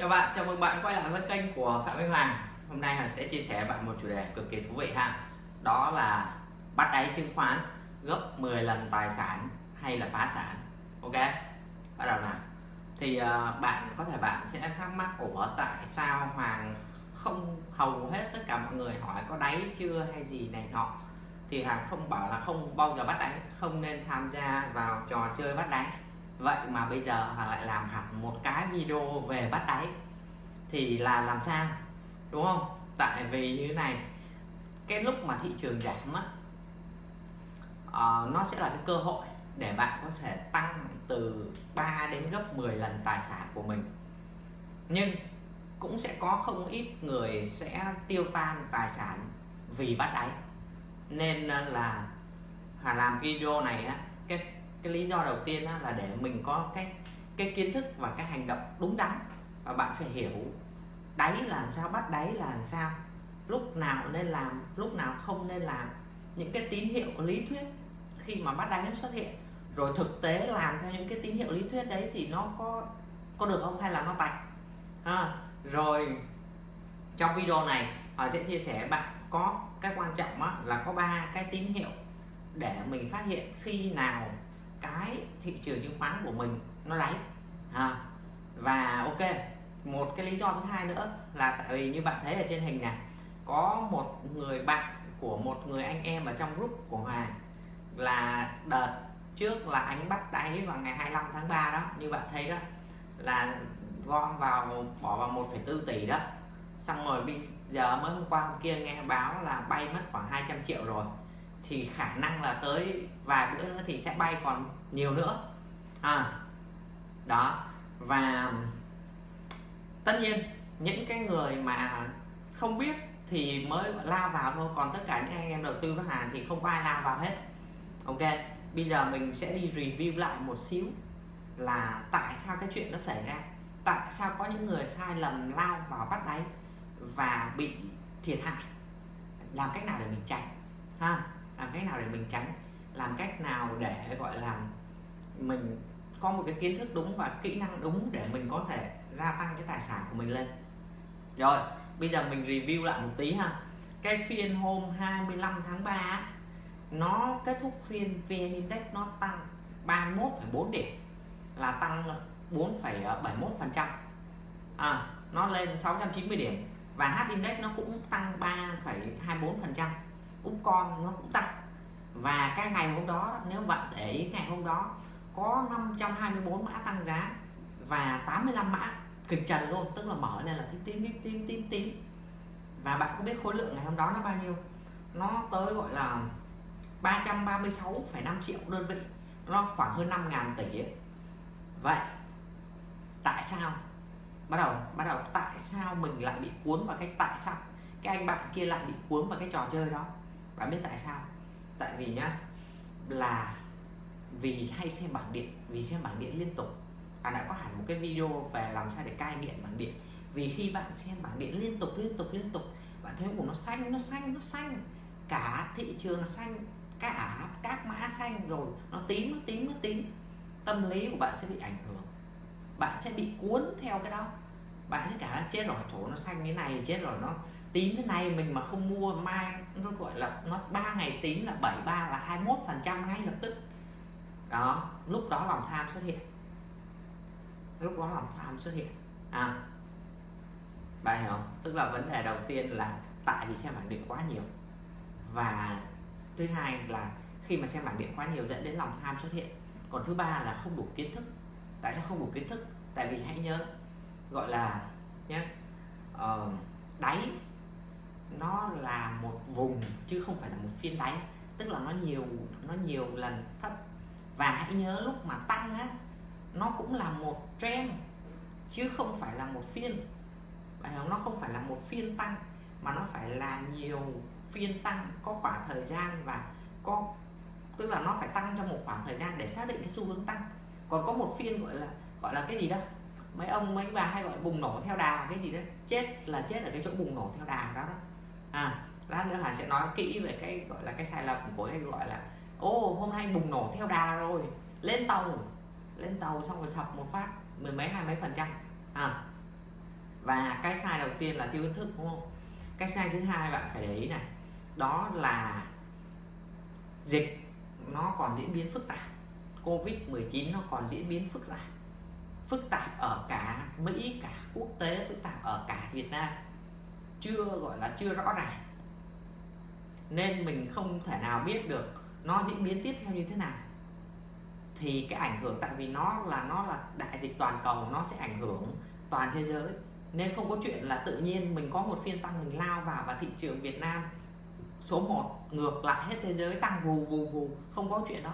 Chào bạn, chào mừng bạn quay lại với kênh của Phạm Minh Hoàng. Hôm nay Hoàng sẽ chia sẻ với bạn một chủ đề cực kỳ thú vị ha. Đó là bắt đáy chứng khoán gấp 10 lần tài sản hay là phá sản. Ok, bắt đầu nào. Thì uh, bạn có thể bạn sẽ thắc mắc Ủa tại sao Hoàng không hầu hết tất cả mọi người hỏi có đáy chưa hay gì này nọ? Thì Hoàng không bảo là không bao giờ bắt đáy Không nên tham gia vào trò chơi bắt đáy vậy mà bây giờ họ lại làm hẳn một cái video về bắt đáy. Thì là làm sao? Đúng không? Tại vì như thế này cái lúc mà thị trường giảm á uh, nó sẽ là cái cơ hội để bạn có thể tăng từ 3 đến gấp 10 lần tài sản của mình. Nhưng cũng sẽ có không ít người sẽ tiêu tan tài sản vì bắt đáy. Nên là Hà làm video này á cái cái lý do đầu tiên là để mình có cái cái kiến thức và cái hành động đúng đắn và bạn phải hiểu đáy là làm sao bắt đáy là làm sao lúc nào nên làm lúc nào không nên làm. Những cái tín hiệu lý thuyết khi mà bắt đáy nó xuất hiện rồi thực tế làm theo những cái tín hiệu lý thuyết đấy thì nó có có được không hay là nó tạch? À, rồi trong video này họ sẽ chia sẻ bạn có cái quan trọng là có ba cái tín hiệu để mình phát hiện khi nào cái thị trường chứng khoán của mình nó đáy à, và ok một cái lý do thứ hai nữa là tại vì như bạn thấy ở trên hình này có một người bạn của một người anh em ở trong group của Hoàng là đợt trước là anh bắt đáy vào ngày 25 tháng 3 đó như bạn thấy đó là gom vào bỏ vào 1,4 tỷ đó. Xong rồi bây giờ mới hôm qua hôm kia nghe báo là bay mất khoảng 200 triệu rồi thì khả năng là tới vài bữa nữa thì sẽ bay còn nhiều nữa. À đó. Và tất nhiên, những cái người mà không biết thì mới lao vào thôi, còn tất cả những anh em đầu tư với hàng thì không có ai lao vào hết. Ok, bây giờ mình sẽ đi review lại một xíu là tại sao cái chuyện nó xảy ra. Tại sao có những người sai lầm lao vào bắt đáy và bị thiệt hại? Làm cách nào để mình tránh? Ha làm cách nào để mình tránh? Làm cách nào để gọi là mình có một cái kiến thức đúng và kỹ năng đúng để mình có thể gia tăng cái tài sản của mình lên? Rồi bây giờ mình review lại một tí ha. Cái phiên hôm 25 tháng 3 nó kết thúc phiên VN Index nó tăng 31,4 điểm là tăng 4,71% à, nó lên 690 điểm và H Index nó cũng tăng 3,24%. Upcom nó cũng tăng. Và cái ngày hôm đó nếu bạn để ý ngày hôm đó có 524 mã tăng giá và 85 mã kịch trần luôn tức là mở lên là tím tím tím tím tím và bạn có biết khối lượng ngày hôm đó nó bao nhiêu? Nó tới gọi là 336,5 triệu đơn vị. Nó khoảng hơn 5 ngàn tỷ ấy. vậy tại sao? Bắt đầu bắt đầu tại sao mình lại bị cuốn vào cái tại sao? Cái anh bạn kia lại bị cuốn vào cái trò chơi đó? Bạn biết tại sao? Tại vì nhá, là vì hay xem bảng điện, vì xem bảng điện liên tục. Bạn đã có hẳn một cái video về làm sao để cai nghiện bảng điện. Vì khi bạn xem bảng điện liên tục liên tục liên tục, bạn thấy của nó xanh nó xanh nó xanh. Cả thị trường xanh, cả các mã xanh rồi, nó tím nó tím nó tím. Tâm lý của bạn sẽ bị ảnh hưởng. Bạn sẽ bị cuốn theo cái đó bạn sẽ cả chết rồi chỗ nó xanh thế này, chết rồi, nó tím thế này. Mình mà không mua, mai nó gọi là nó ba ngày tím là 73 là 21 phần trăm ngay lập tức. Đó, lúc đó lòng tham xuất hiện. Lúc đó lòng tham xuất hiện. À bạn hiểu không? Tức là vấn đề đầu tiên là tại vì xem bảng điện quá nhiều. Và thứ hai là khi mà xem bảng điện quá nhiều dẫn đến lòng tham xuất hiện. Còn thứ ba là không đủ kiến thức. Tại sao không đủ kiến thức? Tại vì hãy nhớ gọi là nhé uh, đáy. Nó là một vùng chứ không phải là một phiên đáy tức là nó nhiều nó nhiều lần thấp. Và hãy nhớ lúc mà tăng á nó cũng là một trend chứ không phải là một phiên. Vậy nó không phải là một phiên tăng mà nó phải là nhiều phiên tăng có khoảng thời gian và có tức là nó phải tăng trong một khoảng thời gian để xác định cái xu hướng tăng. Còn có một phiên gọi là gọi là cái gì đó? Mấy ông, mấy bà hay gọi bùng nổ theo đà cái gì đó chết là chết ở cái chỗ bùng nổ theo đà đó đó. À lát nữa hà sẽ nói kỹ về cái, gọi là cái sai lầm của cái gọi là, ô, hôm nay bùng nổ theo đà rồi, lên tàu. Lên tàu xong rồi sập một phát, mười mấy, hai mấy phần trăm. À và cái sai đầu tiên là thiếu kiến thức, đúng không? Cái sai thứ hai bạn phải để ý này, đó là dịch nó còn diễn biến phức tạp. Covid 19 nó còn diễn biến phức tạp phức tạp ở cả mỹ, cả quốc tế, phức tạp ở cả việt nam. Chưa gọi là chưa rõ ràng. Nên mình không thể nào biết được nó diễn biến tiếp theo như thế nào. Thì cái ảnh hưởng, tại vì nó là nó là đại dịch toàn cầu, nó sẽ ảnh hưởng toàn thế giới. Nên không có chuyện là tự nhiên mình có một phiên tăng, mình lao vào và thị trường Việt Nam số 1 ngược lại hết thế giới, tăng vù vù vù. Không có chuyện đó.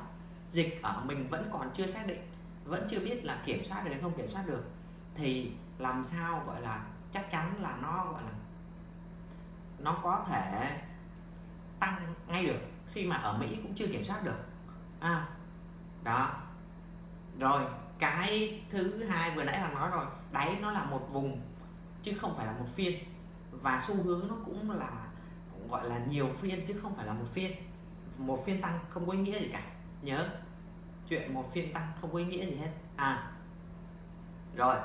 Dịch ở mình vẫn còn chưa xác định vẫn chưa biết là kiểm soát được hay không kiểm soát được, thì làm sao gọi là chắc chắn là nó gọi là nó có thể tăng ngay được khi mà ở Mỹ cũng chưa kiểm soát được. À đó. Rồi, cái thứ hai vừa nãy là nói rồi đáy nó là một vùng chứ không phải là một phiên. Và xu hướng nó cũng là gọi là nhiều phiên chứ không phải là một phiên. Một phiên tăng không có ý nghĩa gì cả, nhớ chuyện một phiên tăng không có ý nghĩa gì hết. À rồi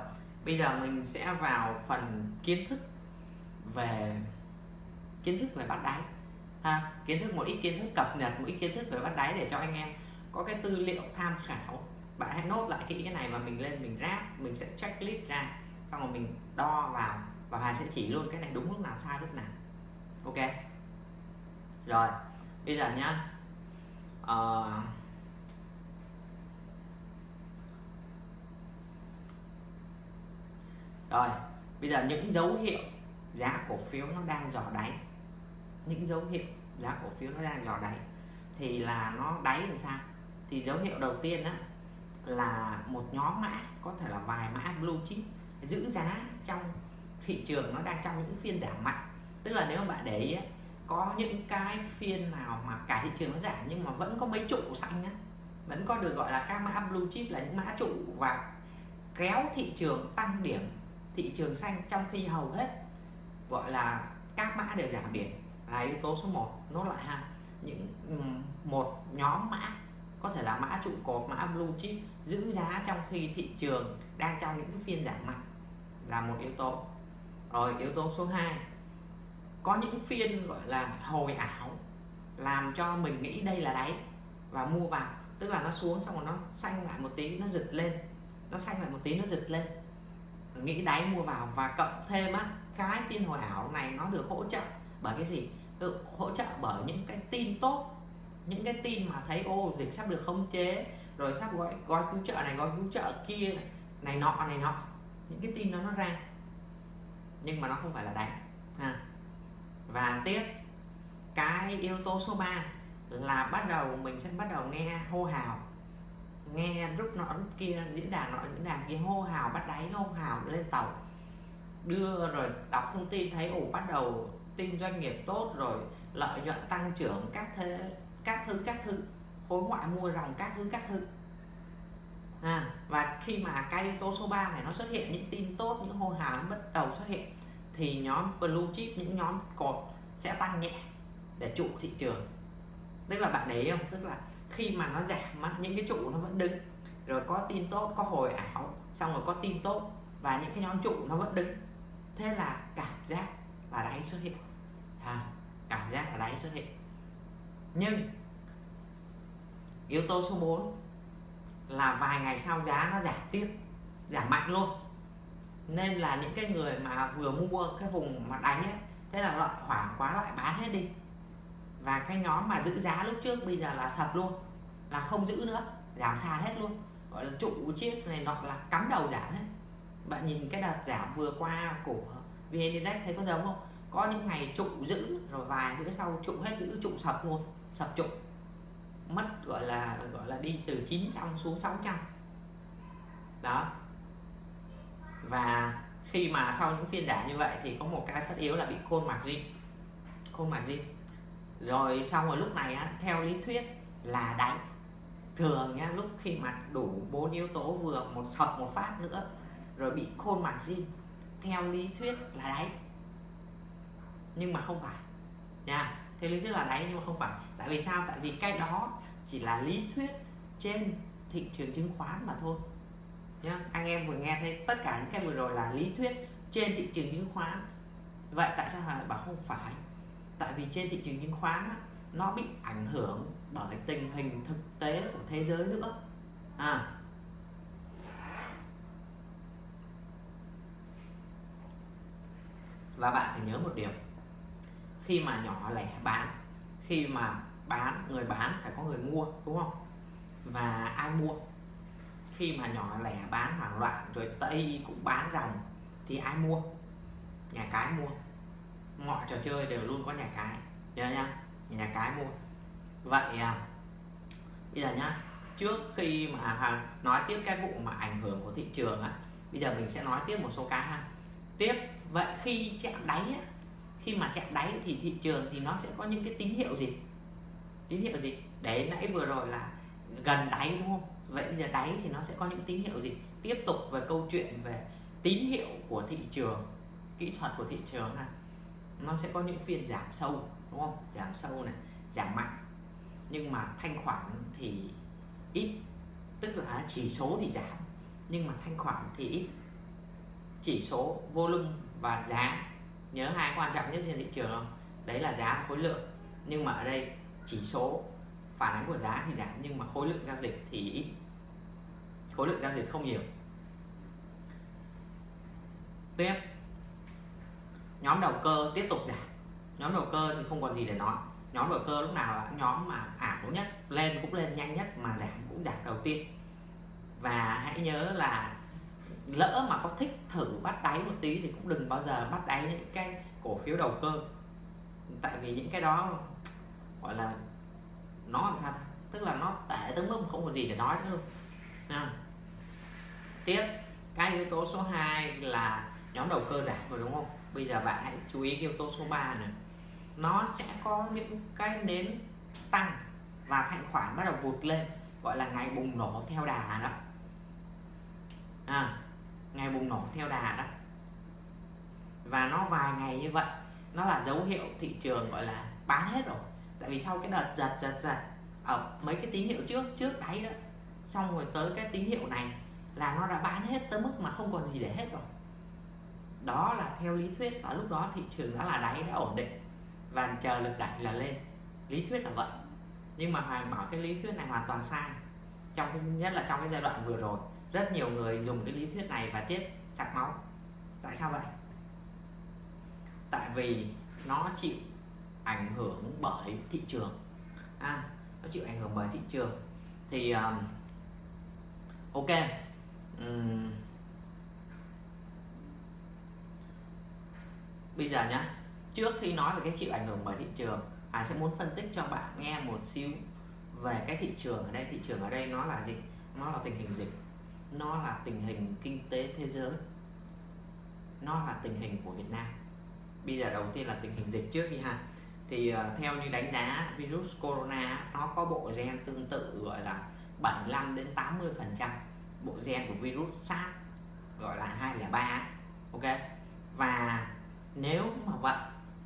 bây giờ mình sẽ vào phần kiến thức về kiến thức về bắt đáy. Ha kiến thức một ít kiến thức cập nhật một ít kiến thức về bắt đáy để cho anh em có cái tư liệu tham khảo. Bạn hãy nốt lại kỹ cái này và mình lên mình ráp mình sẽ checklist ra xong rồi mình đo vào và Hà sẽ chỉ luôn cái này đúng lúc nào sai lúc nào. Ok? Rồi bây giờ nhá. Uh, rồi, bây giờ những dấu hiệu giá cổ phiếu nó đang dò đáy. Những dấu hiệu giá cổ phiếu nó đang dò đáy thì là nó đáy làm sao? Thì dấu hiệu đầu tiên đó là một nhóm mã, có thể là vài mã blue chip giữ giá trong thị trường nó đang trong những phiên giảm mạnh. Tức là nếu bạn để ý có những cái phiên nào mà cả thị trường nó giảm nhưng mà vẫn có mấy trụ xanh á, vẫn có được gọi là các mã blue chip là những mã trụ và kéo thị trường tăng điểm thị trường xanh trong khi hầu hết, gọi là, các mã đều giảm điểm là yếu tố số 1 nốt lại ha. Những một nhóm mã, có thể là mã trụ cột, mã blue chip, giữ giá trong khi thị trường đang trong những cái phiên giảm mạnh là một yếu tố. Rồi, yếu tố số 2 có những phiên, gọi là, hồi ảo, làm cho mình nghĩ đây là đáy và mua vào. Tức là nó xuống xong rồi nó xanh lại một tí, nó giật lên. Nó xanh lại một tí, nó giật lên nghĩ đáy mua vào và cộng thêm á, cái phiên hồi ảo này nó được hỗ trợ bởi cái gì? Được hỗ trợ bởi những cái tin tốt, những cái tin mà thấy, ô, dịch sắp được khống chế, rồi sắp gói gói cứu trợ này, gói cứu trợ kia này nọ này nọ. Những cái tin đó nó ra. Nhưng mà nó không phải là đánh à. và tiếp, cái yếu tố số 3 là bắt đầu mình sẽ bắt đầu nghe hô hào nghe rút nọ rút kia diễn đàn nọ diễn đàn kia hô hào bắt đáy hô hào lên tàu. Đưa rồi đọc thông tin thấy ủ bắt đầu tin doanh nghiệp tốt rồi lợi nhuận tăng trưởng các thế các thứ các thứ. Khối ngoại mua dòng các thứ các thứ. À, và khi mà cái yếu tố số 3 này nó xuất hiện những tin tốt những hô hào nó bắt đầu xuất hiện thì nhóm blue chip những nhóm cột sẽ tăng nhẹ để trụ thị trường. Tức là bạn để không? Tức là khi mà nó giảm những cái trụ nó vẫn đứng. Rồi có tin tốt có hồi ảo xong rồi có tin tốt và những cái nhóm trụ nó vẫn đứng. Thế là cảm giác là đáy xuất hiện. À, cảm giác là đáy xuất hiện. Nhưng yếu tố số 4 là vài ngày sau giá nó giảm tiếp giảm mạnh luôn. Nên là những cái người mà vừa mua cái vùng mà đánh ấy thế là loại hoảng quá lại bán hết đi và cái nhóm mà giữ giá lúc trước bây giờ là sập luôn, là không giữ nữa, giảm sàn hết luôn. Gọi là trụ chiếc này nọ là cắm đầu giảm hết. Bạn nhìn cái đợt giảm vừa qua của vn index thấy có giống không? Có những ngày trụ giữ, rồi vài bữa sau trụ hết giữ, trụ sập luôn, sập trụ. Mất gọi là gọi là đi từ 900 xuống 600 đó. Và khi mà sau những phiên giảm như vậy thì có một cái tất yếu là bị khôn margin khôn margin rồi xong rồi lúc này á, theo lý thuyết là đánh. Thường nhá lúc khi mà đủ bốn yếu tố vừa một sập một phát nữa rồi bị khôn margin theo lý thuyết là đáy nhưng mà không phải nha. Theo lý thuyết là đáy nhưng mà không phải. Tại vì sao? Tại vì cái đó chỉ là lý thuyết trên thị trường chứng khoán mà thôi nhá. Anh em vừa nghe thấy tất cả những cái vừa rồi là lý thuyết trên thị trường chứng khoán. Vậy tại sao lại bảo không phải? Tại vì trên thị trường chứng khoán á, nó bị ảnh hưởng bởi tình hình thực tế của thế giới nữa. À. Và bạn phải nhớ một điều khi mà nhỏ lẻ bán khi mà bán người bán phải có người mua đúng không? Và ai mua? Khi mà nhỏ lẻ bán hoảng loạn rồi tây cũng bán ròng thì ai mua? Nhà cái mua mọi trò chơi đều luôn có nhà cái. Nhớ nhá nhà cái mua. Vậy à, bây giờ nhá trước khi mà à, nói tiếp cái vụ mà ảnh hưởng của thị trường á bây giờ mình sẽ nói tiếp một số cái ha. Tiếp vậy khi chạm đáy á, khi mà chạm đáy thì thị trường thì nó sẽ có những cái tín hiệu gì? Tín hiệu gì? Đấy nãy vừa rồi là gần đáy đúng không? Vậy bây giờ đáy thì nó sẽ có những tín hiệu gì? Tiếp tục về câu chuyện về tín hiệu của thị trường kỹ thuật của thị trường ha nó sẽ có những phiên giảm sâu, đúng không? Giảm sâu này, giảm mạnh. Nhưng mà thanh khoản thì ít, tức là chỉ số thì giảm, nhưng mà thanh khoản thì ít. Chỉ số volume và giá. Nhớ hai quan trọng nhất trên thị trường không? Đấy là giá và khối lượng. Nhưng mà ở đây, chỉ số phản ánh của giá thì giảm, nhưng mà khối lượng giao dịch thì ít. Khối lượng giao dịch không nhiều. Tiếp nhóm đầu cơ tiếp tục giảm. Nhóm đầu cơ thì không còn gì để nói. Nhóm đầu cơ lúc nào là nhóm mà ảo nhất, lên cũng lên nhanh nhất, mà giảm cũng giảm đầu tiên. Và hãy nhớ là lỡ mà có thích thử bắt đáy một tí thì cũng đừng bao giờ bắt đáy những cái cổ phiếu đầu cơ. Tại vì những cái đó, gọi là, nó làm sao tức là nó tệ tới mức không có gì để nói nữa luôn. À. tiếp, cái yếu tố số 2 là nhóm đầu cơ giảm rồi, đúng không? Bây giờ bạn hãy chú ý yếu tố số 3 này. Nó sẽ có những cái nến tăng và thanh khoản bắt đầu vụt lên gọi là ngày bùng nổ theo đà đó. À, ngày bùng nổ theo đà đó. Và nó vài ngày như vậy nó là dấu hiệu thị trường gọi là bán hết rồi. Tại vì sau cái đợt giật giật giật ở mấy cái tín hiệu trước trước đáy đó xong rồi tới cái tín hiệu này là nó đã bán hết tới mức mà không còn gì để hết rồi đó là theo lý thuyết ở lúc đó thị trường đã là đáy đã ổn định và chờ lực đẩy là lên. Lý thuyết là vậy. Nhưng mà hoàng bảo cái lý thuyết này hoàn toàn sai. Trong cái nhất là trong cái giai đoạn vừa rồi rất nhiều người dùng cái lý thuyết này và chết sặc máu. Tại sao vậy? Tại vì nó chịu ảnh hưởng bởi thị trường. À, nó chịu ảnh hưởng bởi thị trường. Thì um, ok. Um, bây giờ nhá trước khi nói về cái chịu ảnh hưởng bởi thị trường Hải sẽ muốn phân tích cho bạn nghe một xíu về cái thị trường ở đây. Thị trường ở đây nó là gì? Nó là tình hình dịch. Nó là tình hình kinh tế thế giới. Nó là tình hình của Việt Nam. Bây giờ đầu tiên là tình hình dịch trước đi ha. Thì uh, theo như đánh giá virus corona nó có bộ gen tương tự gọi là 75 đến 80 phần trăm. Bộ gen của virus SARS gọi là 203 ok? Và nếu mà vậy,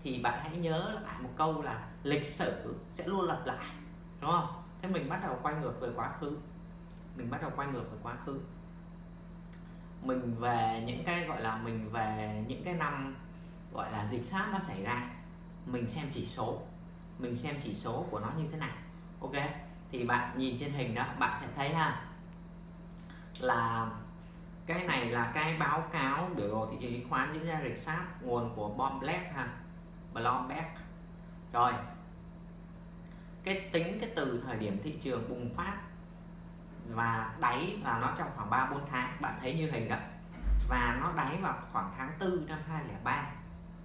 thì bạn hãy nhớ lại một câu là lịch sử sẽ luôn lặp lại, đúng không? Thế mình bắt đầu quay ngược về quá khứ. Mình bắt đầu quay ngược về quá khứ. Mình về những cái, gọi là, mình về những cái năm, gọi là, dịch sát nó xảy ra, mình xem chỉ số. Mình xem chỉ số của nó như thế nào, ok? Thì bạn nhìn trên hình đó, bạn sẽ thấy ha, là cái này là cái báo cáo biểu đồ thị trường chứng khoán diễn ra rịch sát nguồn của Bloomberg ha Bloomberg. Rồi cái tính cái từ thời điểm thị trường bùng phát và đáy là nó trong khoảng 3 4 tháng bạn thấy như hình đó. Và nó đáy vào khoảng tháng 4 năm 2003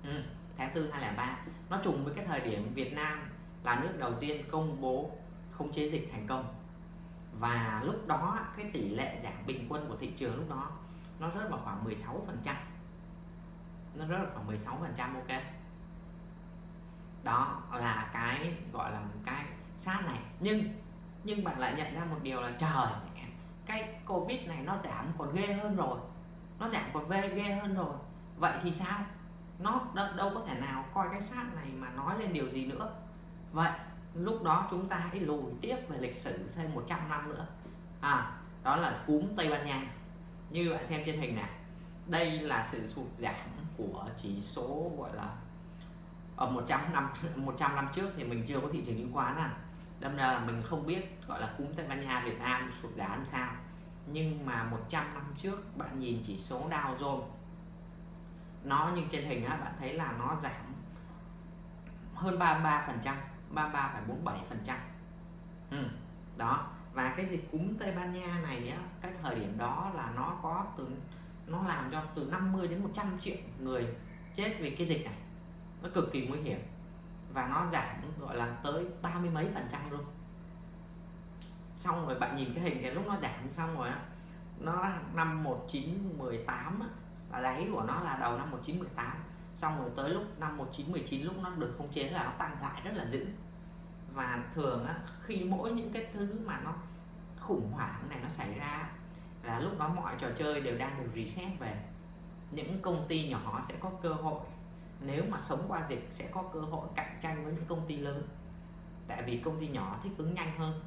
ừ, tháng 4 2003 nó trùng với cái thời điểm Việt Nam là nước đầu tiên công bố không chế dịch thành công và lúc đó cái tỷ lệ giảm bình quân của thị trường lúc đó nó rớt vào khoảng 16 phần trăm. Nó rớt vào khoảng 16 phần trăm ok? Đó là cái gọi là cái sát này. Nhưng nhưng bạn lại nhận ra một điều là trời cái covid này nó giảm còn ghê hơn rồi. Nó giảm còn ghê ghê hơn rồi. Vậy thì sao? Nó đâu, đâu có thể nào coi cái sát này mà nói lên điều gì nữa. Vậy lúc đó chúng ta hãy lùi tiếp về lịch sử thêm 100 năm nữa. À đó là cúm Tây Ban Nha. Như bạn xem trên hình này đây là sự sụt giảm của chỉ số, gọi là, ở 100 năm 100 năm trước thì mình chưa có thị trường chứng khoán à. Đâm ra là mình không biết, gọi là, cúm Tây Ban Nha, Việt Nam sụt giảm sao. Nhưng mà 100 năm trước, bạn nhìn chỉ số Dow Jones. Nó như trên hình á, bạn thấy là nó giảm hơn 33 phần trăm. 33,47 phần trăm. Ừ. đó và cái dịch cúm Tây Ban Nha này á cái thời điểm đó là nó có từ nó làm cho từ 50 đến 100 triệu người chết vì cái dịch này. Nó cực kỳ nguy hiểm. Và nó giảm gọi là tới ba mươi mấy phần trăm luôn. Xong rồi bạn nhìn cái hình cái lúc nó giảm xong rồi á nó năm 1918 á, là đáy của nó là đầu năm 1918 xong rồi tới lúc năm 1919 lúc nó được khống chế là nó tăng lại rất là dữ. Và thường á, khi mỗi những cái thứ mà nó khủng hoảng này nó xảy ra là lúc đó mọi trò chơi đều đang được reset về. Những công ty nhỏ sẽ có cơ hội nếu mà sống qua dịch sẽ có cơ hội cạnh tranh với những công ty lớn. Tại vì công ty nhỏ thích ứng nhanh hơn.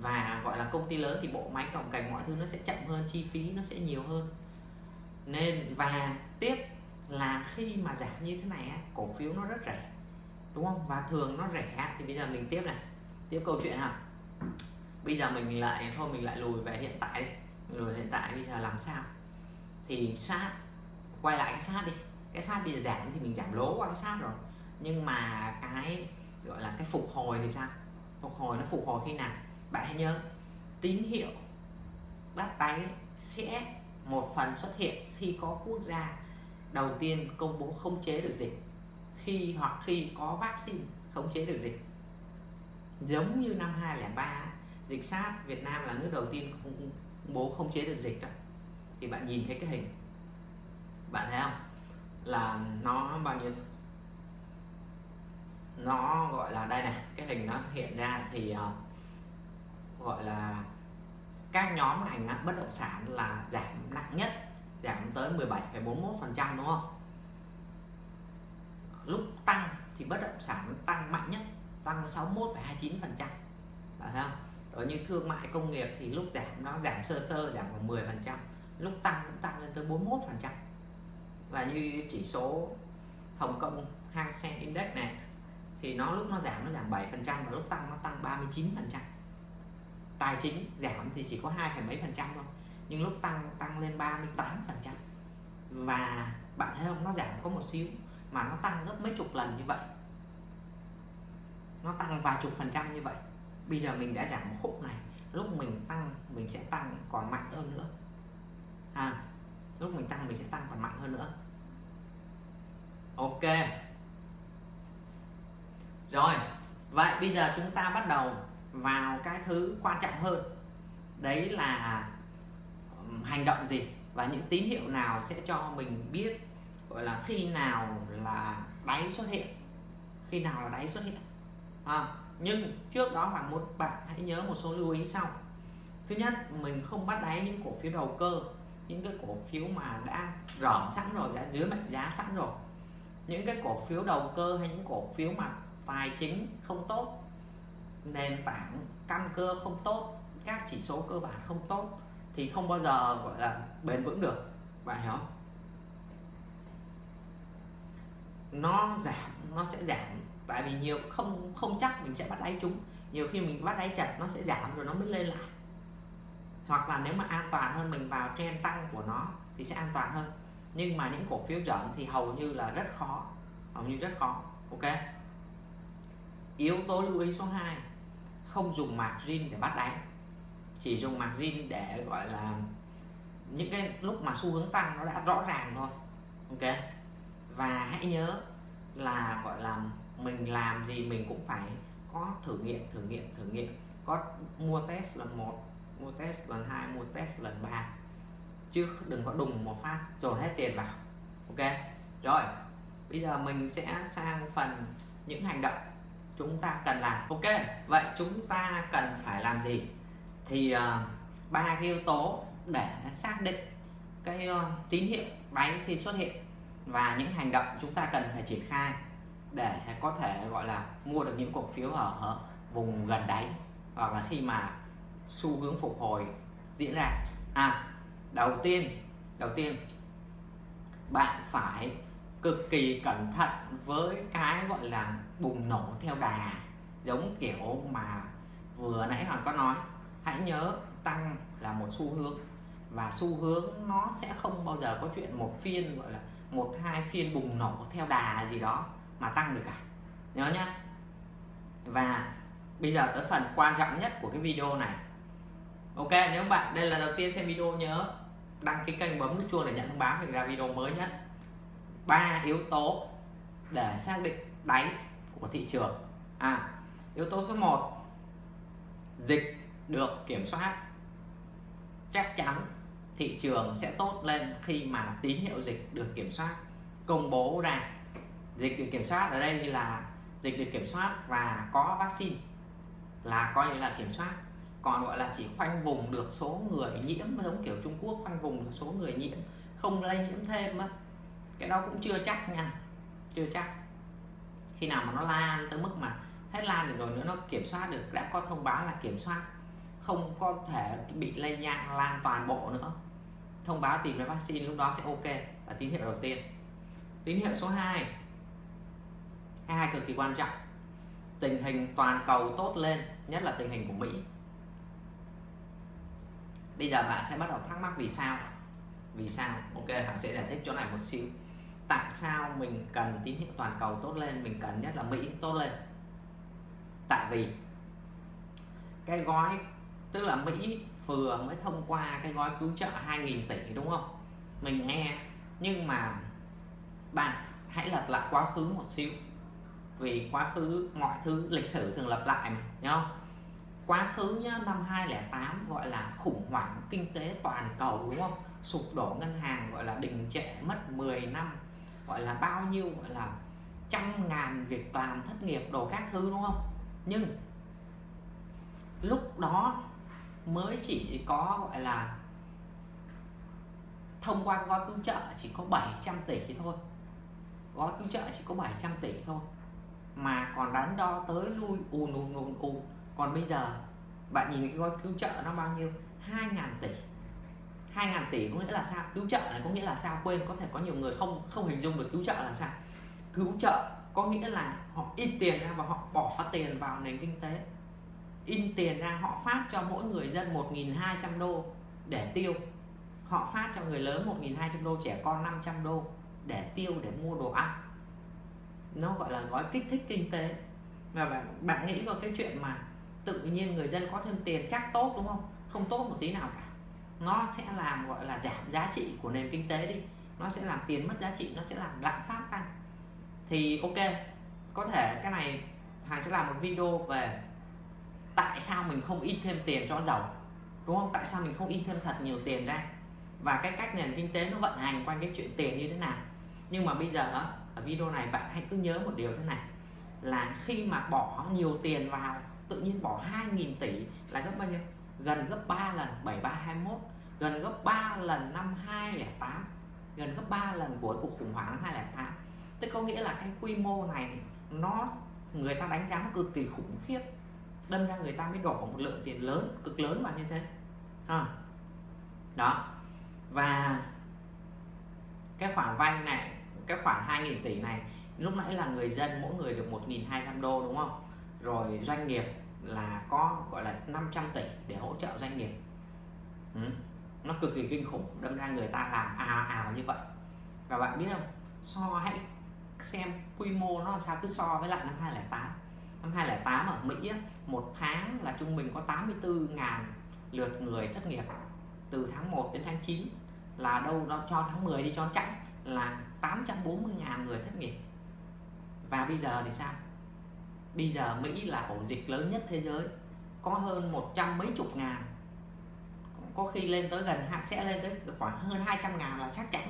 Và gọi là công ty lớn thì bộ máy cồng cành mọi thứ nó sẽ chậm hơn chi phí nó sẽ nhiều hơn. Nên và tiếp là khi mà giảm như thế này cổ phiếu nó rất rẻ, đúng không? Và thường nó rẻ thì bây giờ mình tiếp này. Tiếp câu chuyện ha bây giờ mình lại, thôi mình lại lùi về hiện tại đi. Lùi hiện tại, bây giờ làm sao? Thì sát, quay lại cái sát đi. Cái sát bây giờ giảm thì mình giảm lố qua cái sát rồi. Nhưng mà cái, gọi là cái phục hồi thì sao? Phục hồi nó phục hồi khi nào? Bạn hãy nhớ, tín hiệu bắt đáy sẽ một phần xuất hiện khi có quốc gia đầu tiên công bố khống chế được dịch. Khi hoặc khi có vaccine khống chế được dịch. Giống như năm 2003 dịch SARS Việt Nam là nước đầu tiên công bố khống chế được dịch đó. Thì bạn nhìn thấy cái hình. Bạn thấy không? Là nó bao nhiêu? Nó gọi là đây này cái hình nó hiện ra thì uh, gọi là các nhóm ngành bất động sản là giảm nặng nhất giảm tới 17,41% đúng không? Lúc tăng thì bất động sản tăng mạnh nhất tăng 61,29% phải không? Rồi như thương mại công nghiệp thì lúc giảm nó giảm sơ sơ giảm khoảng 10 phần trăm. Lúc tăng cũng tăng lên tới 41 phần trăm. Và như chỉ số Hồng Kông Hang Seng Index này thì nó lúc nó giảm nó giảm 7 phần trăm và lúc tăng nó tăng 39 phần trăm. Tài chính giảm thì chỉ có hai mấy phần trăm thôi nhưng lúc tăng tăng lên 38 phần trăm. Và bạn thấy không? Nó giảm có một xíu mà nó tăng gấp mấy chục lần như vậy. Nó tăng vài chục phần trăm như vậy. Bây giờ mình đã giảm một khúc này lúc mình tăng mình sẽ tăng còn mạnh hơn nữa. À, lúc mình tăng mình sẽ tăng còn mạnh hơn nữa. Ok. Rồi vậy bây giờ chúng ta bắt đầu vào cái thứ quan trọng hơn. Đấy là hành động gì và những tín hiệu nào sẽ cho mình biết gọi là khi nào là đáy xuất hiện khi nào là đáy xuất hiện. À, nhưng trước đó bạn một bạn hãy nhớ một số lưu ý sau. Thứ nhất mình không bắt đáy những cổ phiếu đầu cơ những cái cổ phiếu mà đã rỏm sẵn rồi đã dưới mệnh giá sẵn rồi. Những cái cổ phiếu đầu cơ hay những cổ phiếu mà tài chính không tốt nền tảng căn cơ không tốt các chỉ số cơ bản không tốt thì không bao giờ, gọi là, bền vững được. Bạn hiểu không? Nó giảm, nó sẽ giảm. Tại vì nhiều, không không chắc mình sẽ bắt đáy chúng nhiều khi mình bắt đáy chặt, nó sẽ giảm rồi nó mới lên lại. Hoặc là nếu mà an toàn hơn, mình vào trend tăng của nó thì sẽ an toàn hơn. Nhưng mà những cổ phiếu giảm thì hầu như là rất khó. Hầu như rất khó. Ok? Yếu tố lưu ý số 2 không dùng margin để bắt đáy chỉ dùng margin để, gọi là, những cái lúc mà xu hướng tăng nó đã rõ ràng thôi, ok? Và hãy nhớ là, gọi là, mình làm gì mình cũng phải có thử nghiệm thử nghiệm thử nghiệm. Có mua test lần một, mua test lần hai, mua test lần ba. Chứ đừng có đùng một phát dồn hết tiền vào, ok? Rồi, bây giờ mình sẽ sang phần những hành động chúng ta cần làm, ok? Vậy chúng ta cần phải làm gì? Thì uh, ba cái yếu tố để xác định cái uh, tín hiệu đáy khi xuất hiện và những hành động chúng ta cần phải triển khai để có thể gọi là mua được những cổ phiếu ở, ở vùng gần đáy hoặc là khi mà xu hướng phục hồi diễn ra. À đầu tiên đầu tiên bạn phải cực kỳ cẩn thận với cái gọi là bùng nổ theo đà giống kiểu mà vừa nãy hoàng có nói hãy nhớ tăng là một xu hướng. Và xu hướng nó sẽ không bao giờ có chuyện một phiên, gọi là một, hai phiên bùng nổ theo đà gì đó mà tăng được cả. Nhớ nhá. Và bây giờ tới phần quan trọng nhất của cái video này. Ok, nếu bạn, đây là đầu tiên xem video, nhớ đăng ký kênh, bấm nút chuông để nhận thông báo mình ra video mới nhất. Ba yếu tố để xác định đáy của thị trường. À yếu tố số 1 dịch được kiểm soát, chắc chắn thị trường sẽ tốt lên khi mà tín hiệu dịch được kiểm soát. Công bố ra, dịch được kiểm soát ở đây như là dịch được kiểm soát và có vaccine là coi như là kiểm soát. Còn gọi là chỉ khoanh vùng được số người nhiễm, giống kiểu Trung Quốc, khoanh vùng được số người nhiễm, không lây nhiễm thêm á. Cái đó cũng chưa chắc nha, chưa chắc. Khi nào mà nó lan tới mức mà hết lan được rồi nữa, nó kiểm soát được, đã có thông báo là kiểm soát không có thể bị lây lan lan toàn bộ nữa. Thông báo tìm ra vaccine lúc đó sẽ ok. Là tín hiệu đầu tiên. Tín hiệu số 2 hai cực kỳ quan trọng. Tình hình toàn cầu tốt lên, nhất là tình hình của Mỹ. Bây giờ bạn sẽ bắt đầu thắc mắc vì sao. Vì sao? Ok, bạn sẽ giải thích chỗ này một xíu. Tại sao mình cần tín hiệu toàn cầu tốt lên, mình cần nhất là Mỹ tốt lên? Tại vì cái gói tức là Mỹ vừa mới thông qua cái gói cứu trợ 2.000 tỷ, đúng không? Mình nghe. Nhưng mà bạn hãy lật lại quá khứ một xíu. Vì quá khứ, mọi thứ lịch sử thường lặp lại mà nhá không? Quá khứ nhá, năm 2008 gọi là khủng hoảng kinh tế toàn cầu, đúng không? Sụp đổ ngân hàng gọi là đình trệ, mất 10 năm, gọi là bao nhiêu, gọi là trăm ngàn việc làm thất nghiệp đồ các thứ, đúng không? Nhưng lúc đó mới chỉ có, gọi là, thông qua gói cứu trợ chỉ có 700 tỷ thôi. Gói cứu trợ chỉ có 700 tỷ thôi. Mà còn đắn đo tới lui ùn ùn ùn ùn còn bây giờ, bạn nhìn cái gói cứu trợ nó bao nhiêu? 2.000 tỷ. 2.000 tỷ có nghĩa là sao? Cứu trợ này có nghĩa là sao? Quên, có thể có nhiều người không không hình dung được cứu trợ là sao. Cứu trợ có nghĩa là họ in tiền ra và họ bỏ tiền vào nền kinh tế in tiền ra, họ phát cho mỗi người dân 1.200 đô để tiêu. Họ phát cho người lớn 1.200 đô, trẻ con 500 đô để tiêu, để mua đồ ăn. Nó gọi là gói kích thích kinh tế. Và bạn bạn nghĩ vào cái chuyện mà tự nhiên người dân có thêm tiền chắc tốt, đúng không? Không tốt một tí nào cả. Nó sẽ làm, gọi là, giảm giá trị của nền kinh tế đi. Nó sẽ làm tiền mất giá trị, nó sẽ làm lạm phát tăng. Thì ok, có thể cái này hàng sẽ làm một video về tại sao mình không in thêm tiền cho giàu đúng không? Tại sao mình không in thêm thật nhiều tiền ra? Và cái cách nền kinh tế nó vận hành quanh cái chuyện tiền như thế nào? Nhưng mà bây giờ ở video này bạn hãy cứ nhớ một điều thế này. Là khi mà bỏ nhiều tiền vào, tự nhiên bỏ 2.000 tỷ là gấp bao nhiêu? Gần gấp 3 lần 7321 gần gấp 3 lần năm 2008 gần gấp 3 lần của cuộc khủng hoảng năm 2008 tức có nghĩa là cái quy mô này nó, người ta đánh giá nó cực kỳ khủng khiếp đâm ra người ta mới đổ một lượng tiền lớn, cực lớn vào như thế. À. đó. Và cái khoản vay này, cái khoản 2.000 tỷ này, lúc nãy là người dân, mỗi người được 1.200 đô, đúng không? Rồi doanh nghiệp là có, gọi là 500 tỷ để hỗ trợ doanh nghiệp. Ừ. nó cực kỳ kinh khủng, đâm ra người ta làm ào ào như vậy. Và bạn biết không? So hãy xem quy mô nó làm sao, cứ so với lại năm 2008 năm 2008 ở Mỹ một tháng là trung bình có 84.000 lượt người thất nghiệp. Từ tháng 1 đến tháng 9 là đâu đó cho tháng 10 đi cho chạy là 840.000 người thất nghiệp. Và bây giờ thì sao? Bây giờ Mỹ là ổ dịch lớn nhất thế giới, có hơn một trăm mấy chục ngàn. Có khi lên tới gần sẽ lên tới khoảng hơn 200 ngàn là chắc chắn.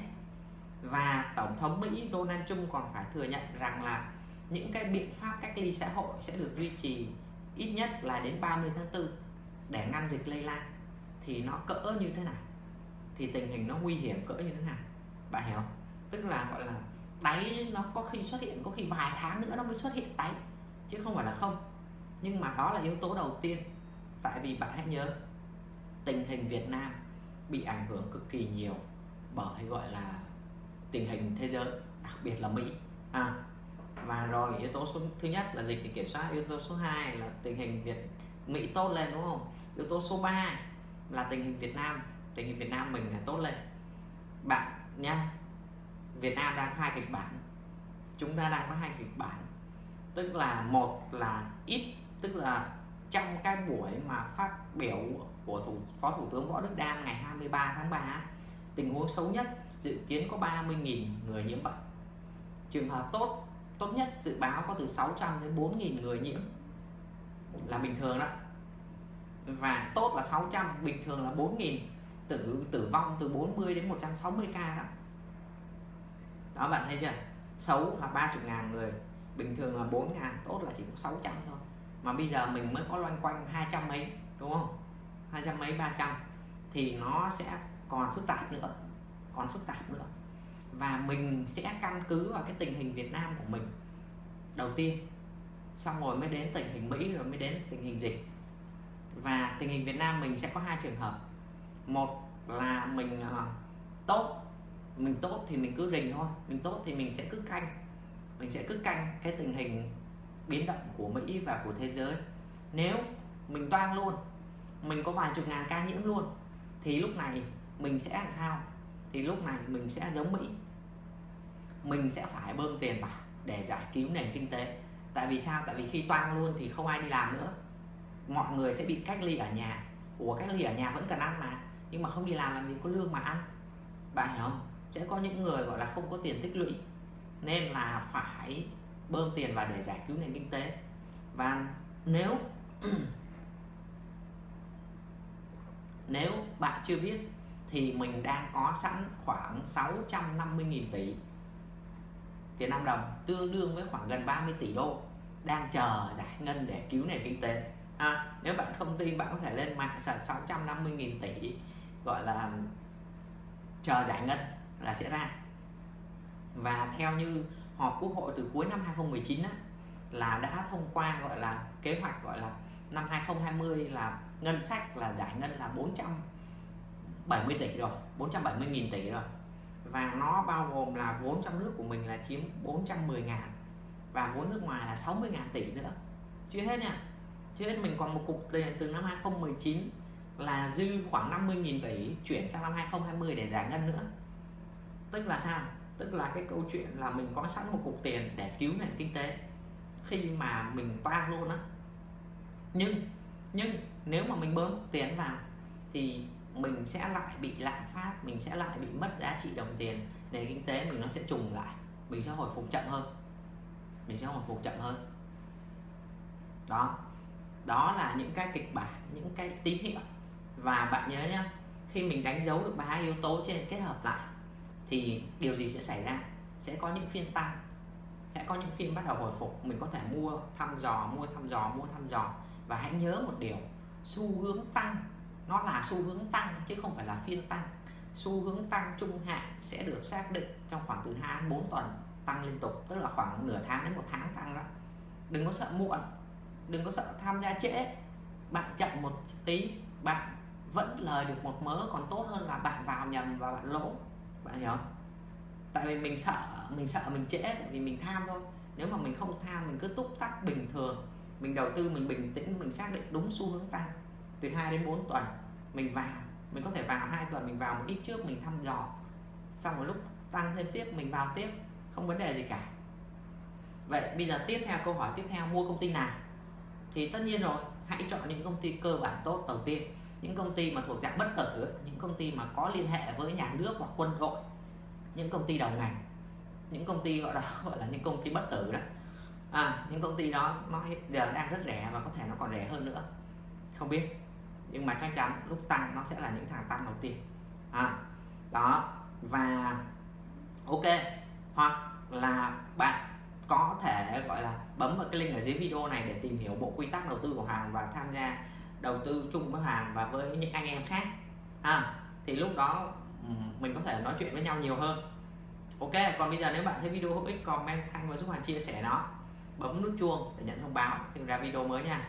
Và tổng thống Mỹ Donald Trump còn phải thừa nhận rằng là những cái biện pháp cách ly xã hội sẽ được duy trì ít nhất là đến 30 tháng 4 để ngăn dịch lây lan thì nó cỡ như thế nào? Thì tình hình nó nguy hiểm cỡ như thế nào? Bạn hiểu không? tức là gọi là đáy nó có khi xuất hiện có khi vài tháng nữa nó mới xuất hiện đáy chứ không phải là không. Nhưng mà đó là yếu tố đầu tiên. Tại vì bạn hãy nhớ tình hình Việt Nam bị ảnh hưởng cực kỳ nhiều bởi gọi là tình hình thế giới đặc biệt là Mỹ. À, và rồi yếu tố số thứ nhất là dịch để kiểm soát yếu tố số 2 là tình hình Việt Mỹ tốt lên đúng không? Yếu tố số 3 là tình hình Việt Nam. Tình hình Việt Nam mình là tốt lên. Bạn nhá Việt Nam đang hai kịch bản. Chúng ta đang có hai kịch bản. Tức là một là ít tức là trong cái buổi mà phát biểu của thủ, phó thủ tướng võ đức đam ngày 23 tháng 3 tình huống xấu nhất dự kiến có 30.000 người nhiễm bệnh. Trường hợp tốt tốt nhất dự báo có từ 600 đến 4.000 người nhiễm là bình thường đó. Và tốt là 600 bình thường là 4.000 tử tử vong từ 40 đến 160 ca đó. Đó, bạn thấy chưa? Xấu là 30 ngàn người, bình thường là 4 ngàn, tốt là chỉ có 600 thôi. Mà bây giờ mình mới có loanh quanh 200 mấy, đúng không? 200 mấy 300 thì nó sẽ còn phức tạp nữa, còn phức tạp nữa và mình sẽ căn cứ vào cái tình hình Việt Nam của mình. Đầu tiên xong rồi mới đến tình hình Mỹ rồi mới đến tình hình dịch. Và tình hình Việt Nam mình sẽ có hai trường hợp. Một là mình uh, tốt mình tốt thì mình cứ rình thôi mình tốt thì mình sẽ cứ canh. Mình sẽ cứ canh cái tình hình biến động của Mỹ và của thế giới. Nếu mình toan luôn mình có vài chục ngàn ca nhiễm luôn thì lúc này mình sẽ làm sao? Thì lúc này mình sẽ giống Mỹ mình sẽ phải bơm tiền vào để giải cứu nền kinh tế. Tại vì sao? Tại vì khi toang luôn thì không ai đi làm nữa. Mọi người sẽ bị cách ly ở nhà. Ủa, cách ly ở nhà vẫn cần ăn mà. Nhưng mà không đi làm làm gì có lương mà ăn. Bạn hiểu không? Sẽ có những người gọi là không có tiền tích lũy. Nên là phải bơm tiền vào để giải cứu nền kinh tế. Và nếu nếu bạn chưa biết thì mình đang có sẵn khoảng 650.000 tỷ Việt Nam đồng tương đương với khoảng gần 30 tỷ đô đang chờ giải ngân để cứu nền kinh tế. À, nếu bạn không tin bạn có thể lên mạng search 650.000 tỷ gọi là chờ giải ngân là sẽ ra. Và theo như họp quốc hội từ cuối năm 2019 á, là đã thông qua gọi là kế hoạch gọi là năm 2020 là ngân sách là giải ngân là 470 tỷ rồi 470.000 tỷ rồi và nó bao gồm là vốn trong nước của mình là chiếm 410 ngàn và vốn nước ngoài là 60 ngàn tỷ nữa. Chưa hết nha. Chưa hết, mình còn một cục tiền từ năm 2019 là dư khoảng 50 nghìn tỷ chuyển sang năm 2020 để giải ngân nữa. Tức là sao? Tức là cái câu chuyện là mình có sẵn một cục tiền để cứu nền kinh tế. Khi mà mình toan luôn á. Nhưng nhưng nếu mà mình bơm tiền vào thì mình sẽ lại bị lạm phát, mình sẽ lại bị mất giá trị đồng tiền, nền kinh tế mình nó sẽ trùng lại, mình sẽ hồi phục chậm hơn. Mình sẽ hồi phục chậm hơn. Đó. Đó là những cái kịch bản, những cái tín hiệu. Và bạn nhớ nhá, khi mình đánh dấu được ba yếu tố trên kết hợp lại, thì điều gì sẽ xảy ra? Sẽ có những phiên tăng, sẽ có những phiên bắt đầu hồi phục. Mình có thể mua thăm dò, mua thăm dò, mua thăm dò. Và hãy nhớ một điều, xu hướng tăng nó là xu hướng tăng chứ không phải là phiên tăng. Xu hướng tăng trung hạn sẽ được xác định trong khoảng từ 2 đến 4 tuần tăng liên tục, tức là khoảng nửa tháng đến một tháng tăng đó. Đừng có sợ muộn, đừng có sợ tham gia trễ. Bạn chậm một tí, bạn vẫn lời được một mớ, còn tốt hơn là bạn vào nhầm và bạn lỗ. Bạn hiểu không? Tại vì mình sợ mình sợ mình trễ, tại vì mình tham thôi. Nếu mà mình không tham, mình cứ túc tắc bình thường, mình đầu tư, mình bình tĩnh, mình xác định đúng xu hướng tăng từ 2 đến 4 tuần mình vào. Mình có thể vào hai tuần mình vào một ít trước mình thăm dò. Xong một lúc tăng thêm tiếp mình vào tiếp không vấn đề gì cả. Vậy bây giờ tiếp theo câu hỏi tiếp theo mua công ty nào? Thì tất nhiên rồi hãy chọn những công ty cơ bản tốt đầu tiên. Những công ty mà thuộc dạng bất tử những công ty mà có liên hệ với nhà nước hoặc quân đội. Những công ty đầu ngành. Những công ty gọi là gọi là những công ty bất tử đó. À, những công ty đó nó giờ đang rất rẻ và có thể nó còn rẻ hơn nữa. Không biết nhưng mà chắc chắn lúc tăng nó sẽ là những thằng tăng đầu tiên. À, đó và ok hoặc là bạn có thể gọi là bấm vào cái link ở dưới video này để tìm hiểu bộ quy tắc đầu tư của hàng và tham gia đầu tư chung với hàng và với những anh em khác. À, thì lúc đó ừ, mình có thể nói chuyện với nhau nhiều hơn. Ok còn bây giờ nếu bạn thấy video hữu ích comment thanh và giúp hàng chia sẻ nó. Bấm nút chuông để nhận thông báo khi ra video mới nha.